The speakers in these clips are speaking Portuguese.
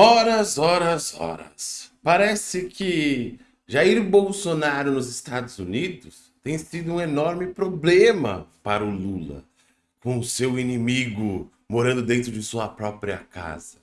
Horas, horas, horas. Parece que Jair Bolsonaro nos Estados Unidos tem sido um enorme problema para o Lula, com seu inimigo morando dentro de sua própria casa.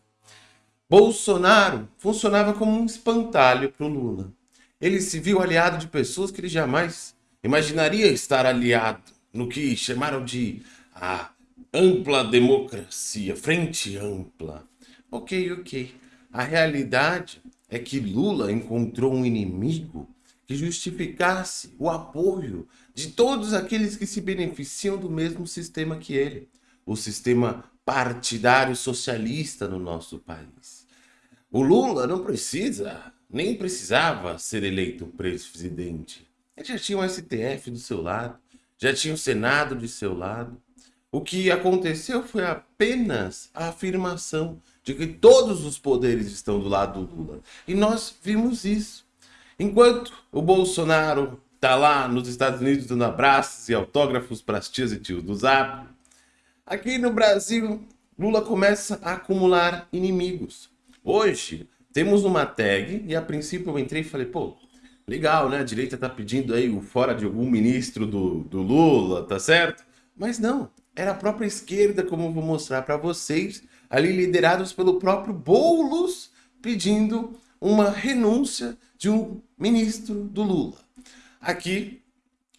Bolsonaro funcionava como um espantalho para o Lula. Ele se viu aliado de pessoas que ele jamais imaginaria estar aliado no que chamaram de a ampla democracia, frente ampla. Ok, ok. A realidade é que Lula encontrou um inimigo que justificasse o apoio de todos aqueles que se beneficiam do mesmo sistema que ele, o sistema partidário socialista no nosso país. O Lula não precisa, nem precisava ser eleito presidente. Ele já tinha o STF do seu lado, já tinha o Senado de seu lado. O que aconteceu foi apenas a afirmação de que todos os poderes estão do lado do Lula. E nós vimos isso. Enquanto o Bolsonaro está lá nos Estados Unidos dando abraços e autógrafos para as tias e tios do Zap, aqui no Brasil, Lula começa a acumular inimigos. Hoje, temos uma tag e a princípio eu entrei e falei, pô, legal, né? A direita tá pedindo aí o fora de algum ministro do, do Lula, tá certo? Mas não, era a própria esquerda, como eu vou mostrar para vocês, ali liderados pelo próprio Boulos, pedindo uma renúncia de um ministro do Lula. Aqui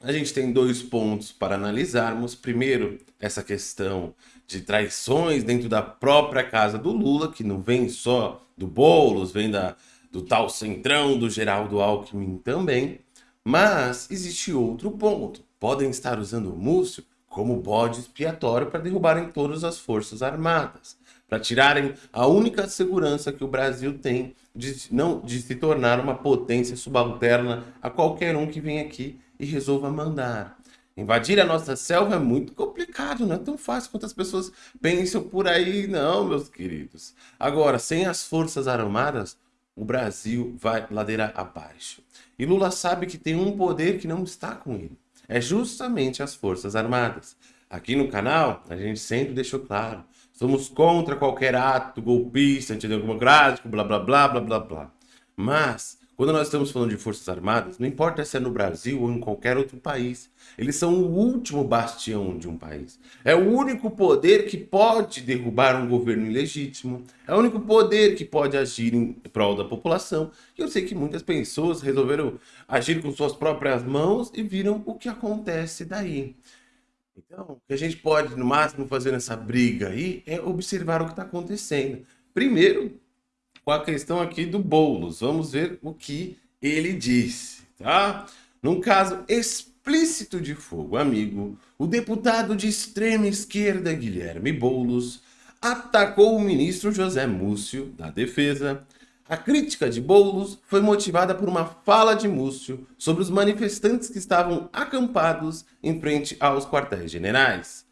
a gente tem dois pontos para analisarmos. Primeiro, essa questão de traições dentro da própria casa do Lula, que não vem só do Boulos, vem da, do tal centrão do Geraldo Alckmin também. Mas existe outro ponto. Podem estar usando o Múcio como bode expiatório para derrubarem todas as forças armadas para tirarem a única segurança que o Brasil tem de, não, de se tornar uma potência subalterna a qualquer um que vem aqui e resolva mandar. Invadir a nossa selva é muito complicado, não é tão fácil quanto as pessoas pensam por aí, não, meus queridos. Agora, sem as forças armadas, o Brasil vai ladeira abaixo. E Lula sabe que tem um poder que não está com ele. É justamente as forças armadas. Aqui no canal, a gente sempre deixou claro, Somos contra qualquer ato golpista, antidemocrático, blá, blá, blá, blá, blá, blá. Mas, quando nós estamos falando de Forças Armadas, não importa se é no Brasil ou em qualquer outro país, eles são o último bastião de um país. É o único poder que pode derrubar um governo ilegítimo, é o único poder que pode agir em prol da população. E eu sei que muitas pessoas resolveram agir com suas próprias mãos e viram o que acontece daí. Então, o que a gente pode, no máximo, fazer nessa briga aí é observar o que está acontecendo. Primeiro, com a questão aqui do Boulos. Vamos ver o que ele disse, tá? Num caso explícito de fogo, amigo, o deputado de extrema esquerda Guilherme Boulos atacou o ministro José Múcio, da Defesa, a crítica de Boulos foi motivada por uma fala de Múcio sobre os manifestantes que estavam acampados em frente aos quartéis generais.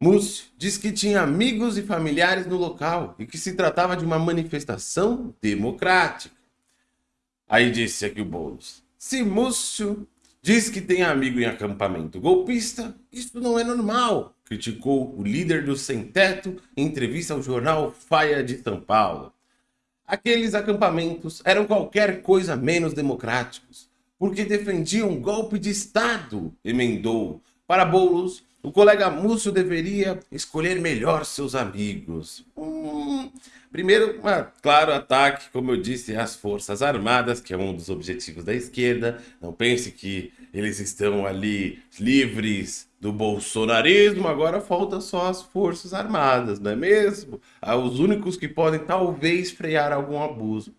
Múcio disse que tinha amigos e familiares no local e que se tratava de uma manifestação democrática. Aí disse aqui o Boulos, se Múcio diz que tem amigo em acampamento golpista, isso não é normal, criticou o líder do Sem Teto em entrevista ao jornal Faia de São Paulo. Aqueles acampamentos eram qualquer coisa menos democráticos, porque defendiam um golpe de Estado, emendou. Para Boulos, o colega Múcio deveria escolher melhor seus amigos. Hum, primeiro, claro, ataque, como eu disse, às Forças Armadas, que é um dos objetivos da esquerda. Não pense que eles estão ali livres do bolsonarismo, agora falta só as Forças Armadas, não é mesmo? Ah, os únicos que podem talvez frear algum abuso.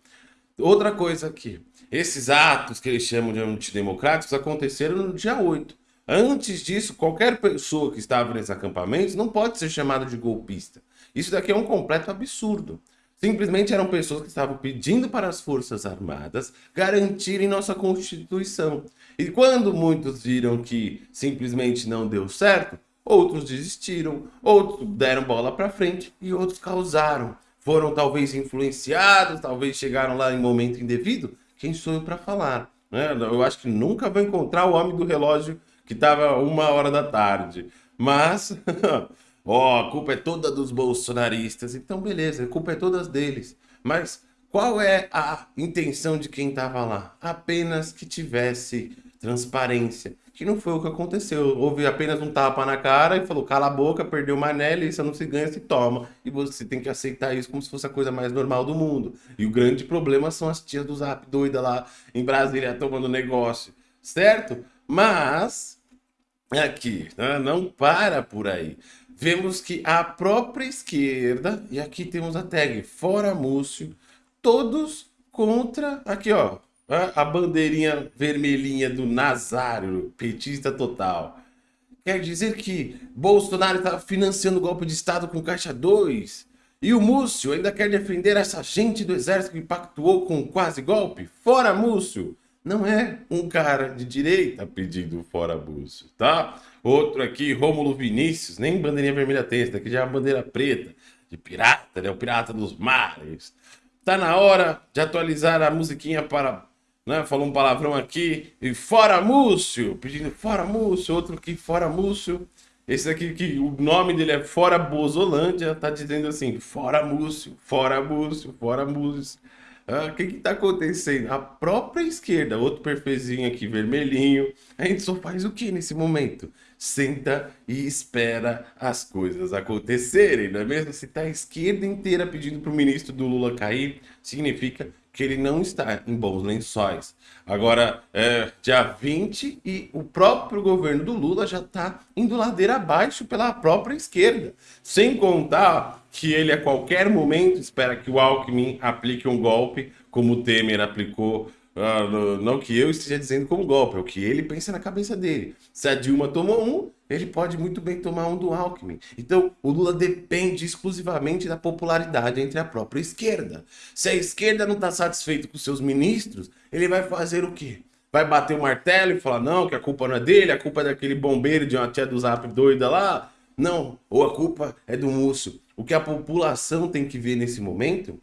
Outra coisa aqui, esses atos que eles chamam de antidemocráticos aconteceram no dia 8. Antes disso, qualquer pessoa que estava nesses acampamentos não pode ser chamada de golpista. Isso daqui é um completo absurdo. Simplesmente eram pessoas que estavam pedindo para as Forças Armadas garantirem nossa Constituição. E quando muitos viram que simplesmente não deu certo, outros desistiram, outros deram bola para frente e outros causaram. Foram talvez influenciados, talvez chegaram lá em momento indevido. Quem sou eu para falar? Né? Eu acho que nunca vou encontrar o homem do relógio que estava uma hora da tarde. Mas Ó, a culpa é toda dos bolsonaristas. Então, beleza, a culpa é toda deles. Mas qual é a intenção de quem estava lá? Apenas que tivesse transparência, que não foi o que aconteceu. Houve apenas um tapa na cara e falou, cala a boca, perdeu uma anel, isso não se ganha, se toma. E você tem que aceitar isso como se fosse a coisa mais normal do mundo. E o grande problema são as tias do Zap doida lá em Brasília tomando negócio, certo? Mas, aqui, né, não para por aí. Vemos que a própria esquerda, e aqui temos a tag Fora Múcio, todos contra, aqui ó, a bandeirinha vermelhinha do Nazário, petista total. Quer dizer que Bolsonaro está financiando o golpe de Estado com Caixa 2? E o Múcio ainda quer defender essa gente do exército que pactuou com quase golpe? Fora Múcio! Não é um cara de direita pedindo fora Múcio, tá? Outro aqui, Rômulo Vinícius, nem bandeirinha vermelha tem, esse daqui já é uma bandeira preta, de pirata, né? O pirata dos mares. Tá na hora de atualizar a musiquinha para né? Falou um palavrão aqui, e fora Múcio, pedindo fora Múcio, outro que fora Múcio. Esse aqui, que o nome dele é Fora Bozolândia, tá dizendo assim, fora Múcio, fora Múcio, fora Múcio. Ah, o que que tá acontecendo? A própria esquerda, outro perfezinho aqui, vermelhinho. A gente só faz o que nesse momento? Senta e espera as coisas acontecerem, não é mesmo? Se tá a esquerda inteira pedindo pro ministro do Lula cair, significa que ele não está em bons lençóis. Agora, é dia 20 e o próprio governo do Lula já está indo ladeira abaixo pela própria esquerda. Sem contar que ele a qualquer momento espera que o Alckmin aplique um golpe, como o Temer aplicou Uh, não que eu esteja dizendo como golpe, é o que ele pensa na cabeça dele. Se a Dilma tomou um, ele pode muito bem tomar um do Alckmin. Então, o Lula depende exclusivamente da popularidade entre a própria esquerda. Se a esquerda não está satisfeita com seus ministros, ele vai fazer o quê? Vai bater o martelo e falar, não, que a culpa não é dele, a culpa é daquele bombeiro de uma tia do Zap doida lá. Não, ou a culpa é do Múcio. O que a população tem que ver nesse momento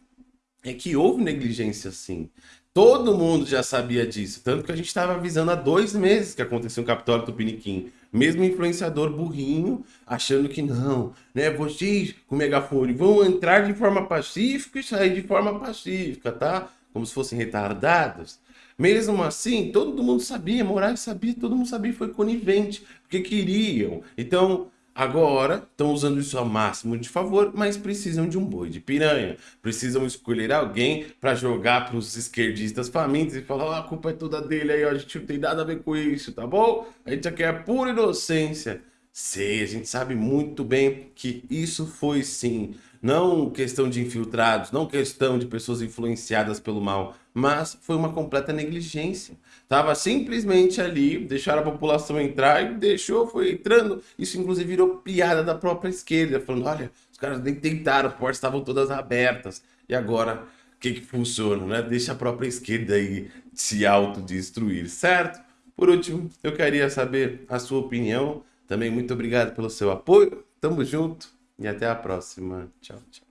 é que houve negligência sim. Todo mundo já sabia disso, tanto que a gente estava avisando há dois meses que aconteceu um Capitólio Tupiniquim. Mesmo influenciador burrinho, achando que não, né? Vocês com megafone vão entrar de forma pacífica e sair de forma pacífica, tá? Como se fossem retardados. Mesmo assim, todo mundo sabia, Moraes sabia, todo mundo sabia, foi conivente, porque queriam. Então, Agora, estão usando isso ao máximo de favor, mas precisam de um boi de piranha. Precisam escolher alguém para jogar para os esquerdistas famintos e falar, oh, a culpa é toda dele aí, ó, a gente não tem nada a ver com isso, tá bom? A gente aqui é pura inocência. Sei, a gente sabe muito bem que isso foi sim, não questão de infiltrados, não questão de pessoas influenciadas pelo mal, mas foi uma completa negligência. Tava simplesmente ali, deixaram a população entrar e deixou, foi entrando. Isso inclusive virou piada da própria esquerda, falando, olha, os caras nem tentaram, as portas estavam todas abertas. E agora, o que que funciona, né? Deixa a própria esquerda aí se autodestruir, certo? Por último, eu queria saber a sua opinião também muito obrigado pelo seu apoio. Tamo junto e até a próxima. Tchau, tchau.